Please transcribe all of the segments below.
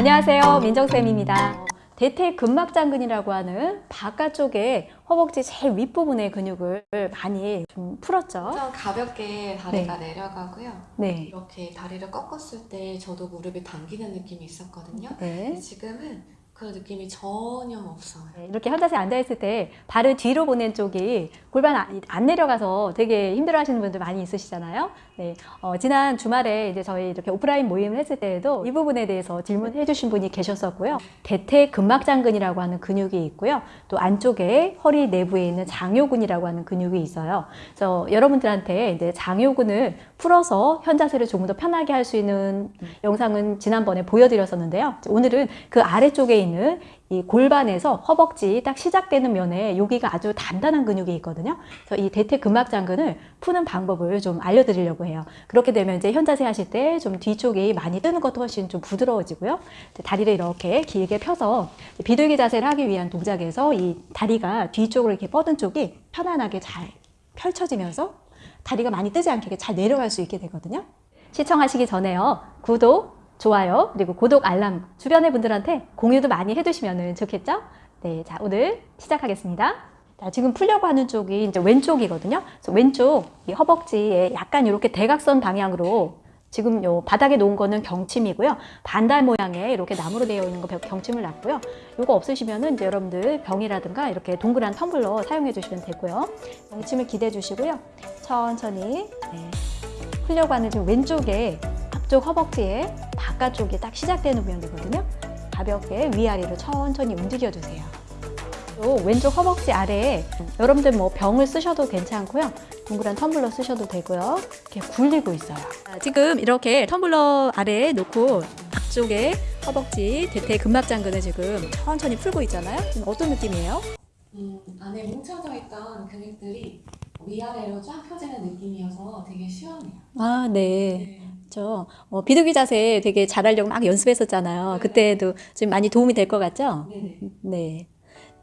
안녕하세요. 민정쌤입니다. 대퇴 근막장근이라고 하는 바깥쪽에 허벅지 제일 윗부분의 근육을 많이 좀 풀었죠. 좀 가볍게 다리가 내려가고요. 네. 이렇게 다리를 꺾었을 때 저도 무릎이 당기는 느낌이 있었거든요. 네. 지금은 그런 느낌이 전혀 없어요. 네, 이렇게 현자세 앉아있을 때 발을 뒤로 보낸 쪽이 골반 안- 안 내려가서 되게 힘들어 하시는 분들 많이 있으시잖아요. 네, 어, 지난 주말에 이제 저희 이렇게 오프라인 모임을 했을 때에도 이 부분에 대해서 질문해 주신 분이 계셨었고요. 대퇴 근막장근이라고 하는 근육이 있고요. 또 안쪽에 허리 내부에 있는 장요근이라고 하는 근육이 있어요. 그래서 여러분들한테 이제 장요근을 풀어서 현자세를 조금 더 편하게 할 수 있는 영상은 지난번에 보여드렸었는데요. 오늘은 그 아래쪽에 있는 이 골반에서 허벅지 딱 시작되는 면에 여기가 아주 단단한 근육이 있거든요. 그래서 이 대퇴 근막 장근을 푸는 방법을 좀 알려드리려고 해요. 그렇게 되면 이제 현자세 하실 때 좀 뒤쪽이 많이 뜨는 것도 훨씬 좀 부드러워지고요. 다리를 이렇게 길게 펴서 비둘기 자세를 하기 위한 동작에서 이 다리가 뒤쪽으로 이렇게 뻗은 쪽이 편안하게 잘 펼쳐지면서 다리가 많이 뜨지 않게 잘 내려갈 수 있게 되거든요. 시청하시기 전에요. 구독, 좋아요, 그리고 구독 알람 주변의 분들한테 공유도 많이 해두시면 좋겠죠? 네, 자, 오늘 시작하겠습니다. 자, 지금 풀려고 하는 쪽이 이제 왼쪽이거든요. 그래서 왼쪽 이 허벅지에 약간 이렇게 대각선 방향으로 지금 요 바닥에 놓은 거는 경침이고요. 반달 모양의 이렇게 나무로 되어 있는 거 경침을 놨고요. 요거 없으시면은 이제 여러분들 병이라든가 이렇게 동그란 텀블러 사용해 주시면 되고요. 경침을 기대해 주시고요. 천천히 네. 풀려고 하는 지금 왼쪽에 앞쪽 허벅지에 바깥쪽이 딱 시작되는 모양이거든요. 가볍게 위아래로 천천히 움직여 주세요. 또 왼쪽 허벅지 아래에 여러분들 뭐 병을 쓰셔도 괜찮고요. 동그란 텀블러 쓰셔도 되고요. 이렇게 굴리고 있어요. 자, 지금 이렇게 텀블러 아래에 놓고 앞쪽에 허벅지 대퇴 근막장근을 지금 천천히 풀고 있잖아요. 지금 어떤 느낌이에요? 음, 안에 뭉쳐져 있던 근육들이 위아래로 쫙 펴지는 느낌이어서 되게 시원해요. 아, 네. 네. 저 어, 비둘기 자세 되게 잘하려고 막 연습했었잖아요. 그때도 지금 많이 도움이 될 것 같죠? 네네. 네.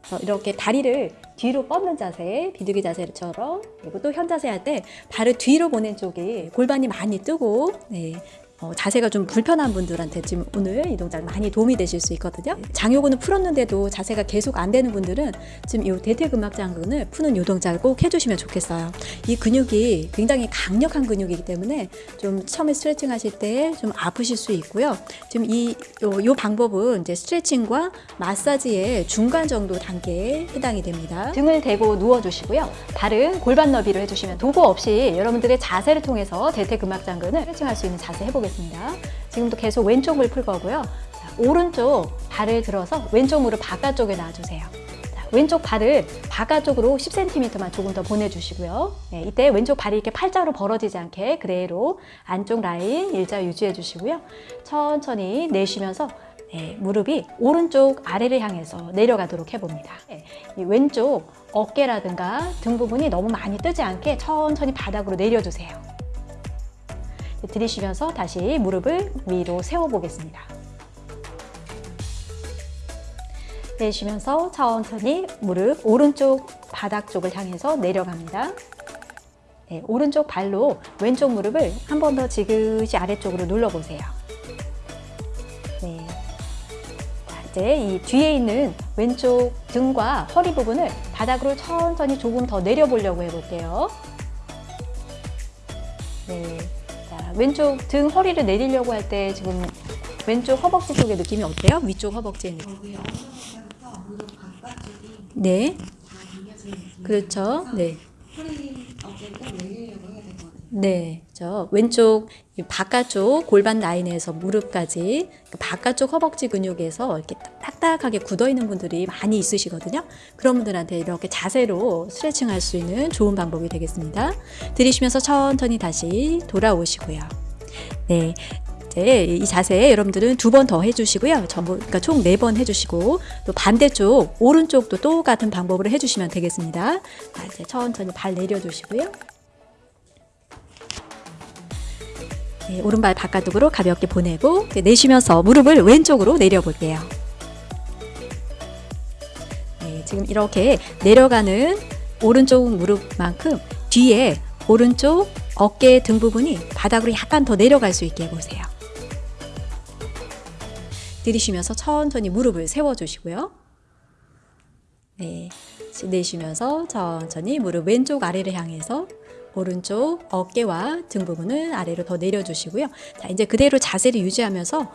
그래서 이렇게 다리를 뒤로 뻗는 자세, 비둘기 자세처럼 그리고 또 현자세 할 때 발을 뒤로 보낸 쪽이 골반이 많이 뜨고 네. 어, 자세가 좀 불편한 분들한테 지금 오늘 이 동작 많이 도움이 되실 수 있거든요. 장요근을 풀었는데도 자세가 계속 안 되는 분들은 지금 이 대퇴근막장근을 푸는 이 동작을 꼭 해주시면 좋겠어요. 이 근육이 굉장히 강력한 근육이기 때문에 좀 처음에 스트레칭 하실 때 좀 아프실 수 있고요. 지금 이, 요, 요 방법은 이제 스트레칭과 마사지의 중간 정도 단계에 해당이 됩니다. 등을 대고 누워 주시고요. 발은 골반 너비로 해주시면 도구 없이 여러분들의 자세를 통해서 대퇴근막장근을 스트레칭할 수 있는 자세 해보겠습니다. 지금도 계속 왼쪽을 풀 거고요. 자, 오른쪽 발을 들어서 왼쪽 무릎 바깥쪽에 놔주세요. 자, 왼쪽 발을 바깥쪽으로 10cm만 조금 더 보내주시고요. 네, 이때 왼쪽 발이 이렇게 팔자로 벌어지지 않게 그대로 안쪽 라인 일자 유지해 주시고요. 천천히 내쉬면서 네, 무릎이 오른쪽 아래를 향해서 내려가도록 해봅니다. 네, 이 왼쪽 어깨라든가 등 부분이 너무 많이 뜨지 않게 천천히 바닥으로 내려주세요. 네, 들이쉬면서 다시 무릎을 위로 세워보겠습니다. 내쉬면서 천천히 무릎 오른쪽 바닥 쪽을 향해서 내려갑니다. 네, 오른쪽 발로 왼쪽 무릎을 한 번 더 지그시 아래쪽으로 눌러보세요. 네. 자, 이제 이 뒤에 있는 왼쪽 등과 허리 부분을 바닥으로 천천히 조금 더 내려보려고 해볼게요. 네. 자, 왼쪽 등 허리를 내리려고 할 때 지금 왼쪽 허벅지 쪽의 느낌이 어때요? 위쪽 바깥쪽이 네. 그렇죠. 네. 허리 어깨를 내리려고 해야 되거든요. 네, 저 왼쪽 이 바깥쪽 골반 라인에서 무릎까지 그 바깥쪽 허벅지 근육에서 이렇게 딱딱하게 굳어 있는 분들이 많이 있으시거든요. 그런 분들한테 이렇게 자세로 스트레칭 할 수 있는 좋은 방법이 되겠습니다. 들이쉬면서 천천히 다시 돌아오시고요. 네. 이제 이 자세 여러분들은 두 번 더 해주시고요. 전부 그러니까 총 네 번 해주시고 또 반대쪽 오른쪽도 똑같은 방법으로 해주시면 되겠습니다. 자, 이제 천천히 발 내려주시고요. 네, 오른발 바깥쪽으로 가볍게 보내고 내쉬면서 무릎을 왼쪽으로 내려볼게요. 네, 지금 이렇게 내려가는 오른쪽 무릎만큼 뒤에 오른쪽 어깨 등 부분이 바닥으로 약간 더 내려갈 수 있게 해보세요. 들이쉬면서 천천히 무릎을 세워주시고요. 네, 내쉬면서 천천히 무릎 왼쪽 아래를 향해서 오른쪽 어깨와 등 부분을 아래로 더 내려주시고요. 자, 이제 그대로 자세를 유지하면서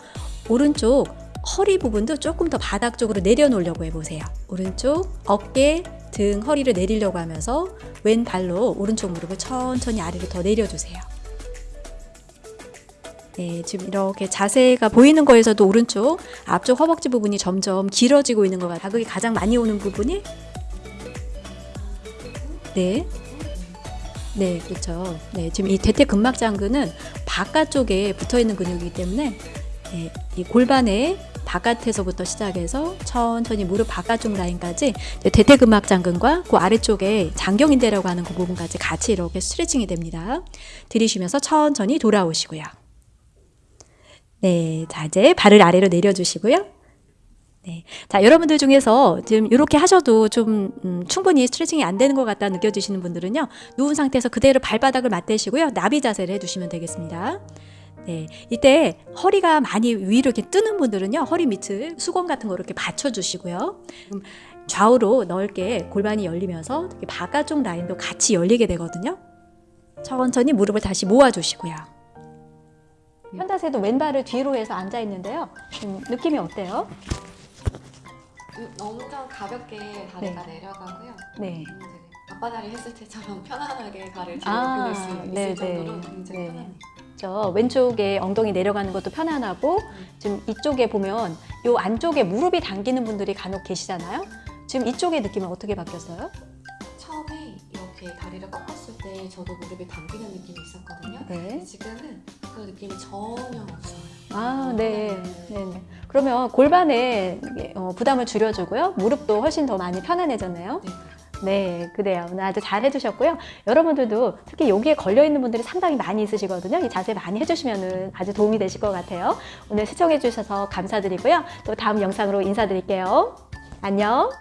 오른쪽 허리 부분도 조금 더 바닥 쪽으로 내려놓으려고 해보세요. 오른쪽 어깨, 등, 허리를 내리려고 하면서 왼발로 오른쪽 무릎을 천천히 아래로 더 내려주세요. 네, 지금 이렇게 자세가 보이는 거에서도 오른쪽 앞쪽 허벅지 부분이 점점 길어지고 있는 것 같아요. 자극이 가장 많이 오는 부분이 네. 네, 그렇죠. 네, 지금 이 대퇴근막 장근은 바깥쪽에 붙어 있는 근육이기 때문에 네, 이 골반의 바깥에서부터 시작해서 천천히 무릎 바깥쪽 라인까지 이제 대퇴근막 장근과 그 아래쪽에 장경인대라고 하는 그 부분까지 같이 이렇게 스트레칭이 됩니다. 들이쉬면서 천천히 돌아오시고요. 네, 자 이제 발을 아래로 내려주시고요. 네, 자 여러분들 중에서 지금 이렇게 하셔도 좀 음, 충분히 스트레칭이 안 되는 것 같다 느껴지시는 분들은요 누운 상태에서 그대로 발바닥을 맞대시고요 나비 자세를 해주시면 되겠습니다. 네, 이때 허리가 많이 위로 이렇게 뜨는 분들은요 허리 밑을 수건 같은 거 이렇게 받쳐주시고요. 음, 좌우로 넓게 골반이 열리면서 바깥쪽 라인도 같이 열리게 되거든요. 천천히 무릎을 다시 모아주시고요. 현다세도 왼발을 뒤로 해서 앉아 있는데요. 음, 느낌이 어때요? 너무 좀 가볍게 다리가 내려가고요. 네. 굉장히 앞바다리 했을 때처럼 편안하게 발을 뒤로 아, 수 있을 네, 정도로 네. 굉장히 네. 편안해요. 저 왼쪽에 엉덩이 내려가는 것도 편안하고 지금 이쪽에 보면 요 안쪽에 무릎이 당기는 분들이 간혹 계시잖아요. 지금 이쪽의 느낌은 어떻게 바뀌었어요? 처음에 이렇게 다리를 꺾었을 때 저도 무릎이 당기는 느낌이 있었거든요. 네. 지금은 그 느낌이 전혀 없어요. 아, 네. 네, 네. 그러면 골반에 어, 부담을 줄여주고요. 무릎도 훨씬 더 많이 편안해졌네요. 네. 네, 그래요. 오늘 아주 잘 해주셨고요. 여러분들도 특히 여기에 걸려있는 분들이 상당히 많이 있으시거든요. 이 자세 많이 해주시면 아주 도움이 되실 것 같아요. 오늘 시청해주셔서 감사드리고요. 또 다음 영상으로 인사드릴게요. 안녕.